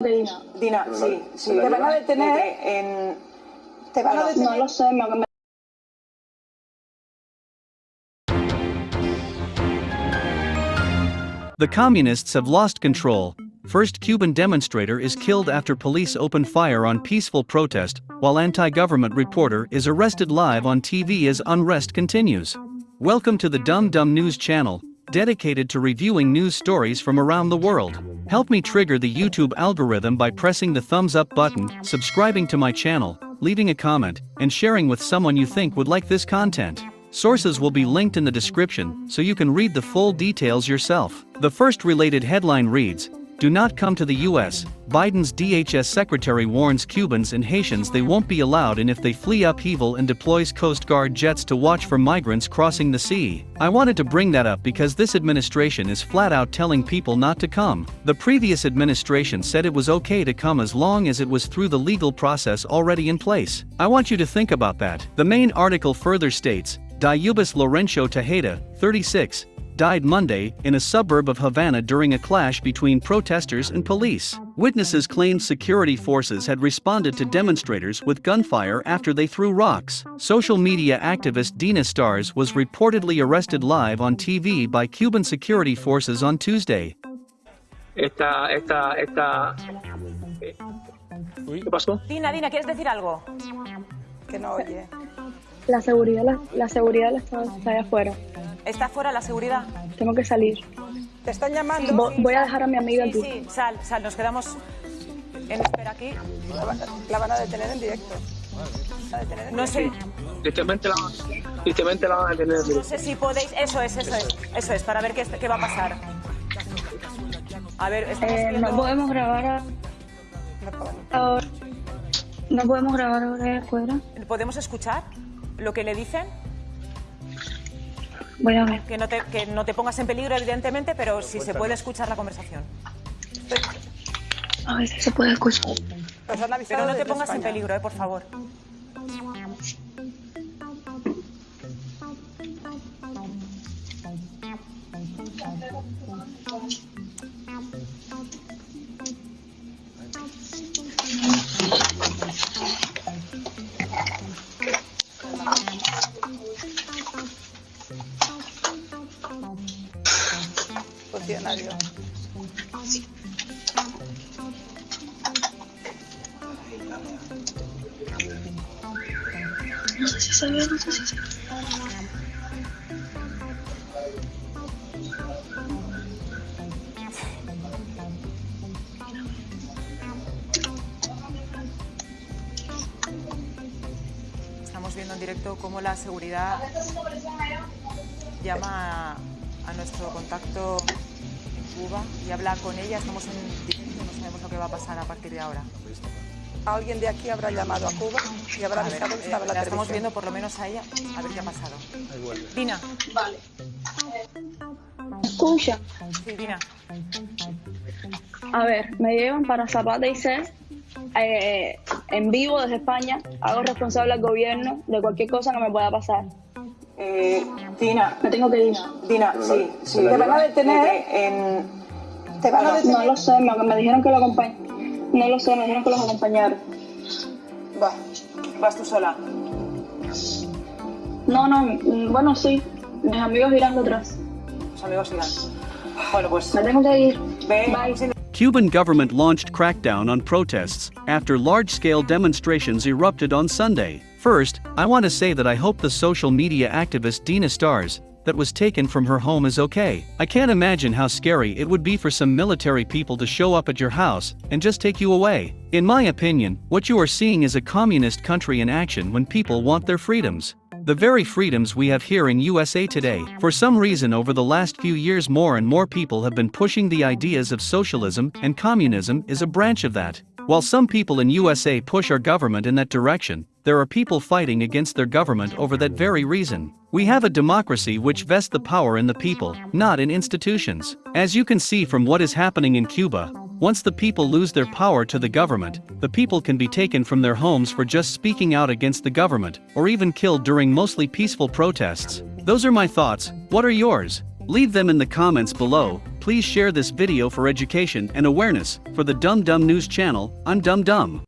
Dina, Dina, sí, sí. ¿Te van a detener? En... Te van a no lo sé, me, me- The communists have lost control. First Cuban demonstrator is killed after police open fire on peaceful protest, while anti-government reporter is arrested live on TV as unrest continues. Welcome to the Dumb Dumb News channel, dedicated to reviewing news stories from around the world. Help me trigger the YouTube algorithm by pressing the thumbs up button, subscribing to my channel, leaving a comment, and sharing with someone you think would like this content. Sources will be linked in the description so you can read the full details yourself. The first related headline reads Do not come to the US. Biden's DHS secretary warns Cubans and Haitians they won't be allowed in if they flee upheaval and deploys Coast Guard jets to watch for migrants crossing the sea. I wanted to bring that up because this administration is flat out telling people not to come. The previous administration said it was okay to come as long as it was through the legal process already in place. I want you to think about that. The main article further states Diubis Lorenzo Tejeda, 36, died Monday in a suburb of Havana during a clash between protesters and police. Witnesses claimed security forces had responded to demonstrators with gunfire after they threw rocks. Social media activist Dina Stars was reportedly arrested live on TV by Cuban security forces on Tuesday. esta, esta, esta. ¿Qué pasó? Dina, Dina, ¿quieres decir algo? Que no oye. la seguridad, la, la seguridad la está, está allá afuera. ¿Está fuera la seguridad? Tengo que salir. Te están llamando. Vo- voy a dejar a mi amiga Sí, aquí. sí, sal, sal, nos quedamos en espera aquí. La, van- la van a detener en directo. La van a detener en No sé, Tristemente la, tristemente la van a tener. no sé si podéis... Eso es, eso es, eso es, para ver qué, qué va a pasar. A ver, estamos Eh, viendo... no podemos grabar a- ahora. No podemos grabar ahora allá afuera. ¿Podemos escuchar lo que le dicen? Ver. Que no, te, que no te pongas en peligro, evidentemente, pero si se puede escuchar la conversación. A ver si se puede escuchar. Nos han avisado Pero no te pongas en peligro, eh, por favor. No sé si se ve, no sé si se ve. Estamos viendo en directo cómo la seguridad llama a, a nuestro contacto Cuba y habla con ella. Estamos en directo, no sabemos lo que va a pasar a partir de ahora. Alguien de aquí habrá llamado a Cuba y habrá avisado que eh, estaba la la estamos viendo por lo menos a ella, a ver qué ha pasado. Dina, Escucha. sí, Dina. A ver, me llevan para Zapata y C eh, en vivo desde España. Hago responsable al gobierno de cualquier cosa que me pueda pasar. Eh, Dina, Me tengo que ir. Dina, sí, sí. ¿Te van a detener? En... Te van a No lo sé, me, me dijeron que lo acompañ... No lo sé, me dijeron que los acompañaron. Va, vas tú sola. No, no, mm, bueno, sí. Mis amigos irán detrás. Los amigos irán. Bueno, pues Me tengo que ir. ve. Bye. Cuban government launched crackdown on protests after large-scale demonstrations erupted on Sunday. First, I want to say that I hope the social media activist Dina Stars, that was taken from her home is okay. I can't imagine how scary it would be for some military people to show up at your house and just take you away. In my opinion, what you are seeing is a communist country in action when people want their freedoms. The very freedoms we have here in USA today. For some reason over the last few years more and more people have been pushing the ideas of socialism and communism is a branch of that. While some people in USA push our government in that direction, there are people fighting against their government over that very reason. We have a democracy which vests the power in the people, not in institutions. As you can see from what is happening in Cuba, once the people lose their power to the government, the people can be taken from their homes for just speaking out against the government, or even killed during mostly peaceful protests. Those are my thoughts, what are yours? Leave them in the comments below, please. share this video for education and awareness. For the Dumb Dumb News channel, I'm Dumb Dumb.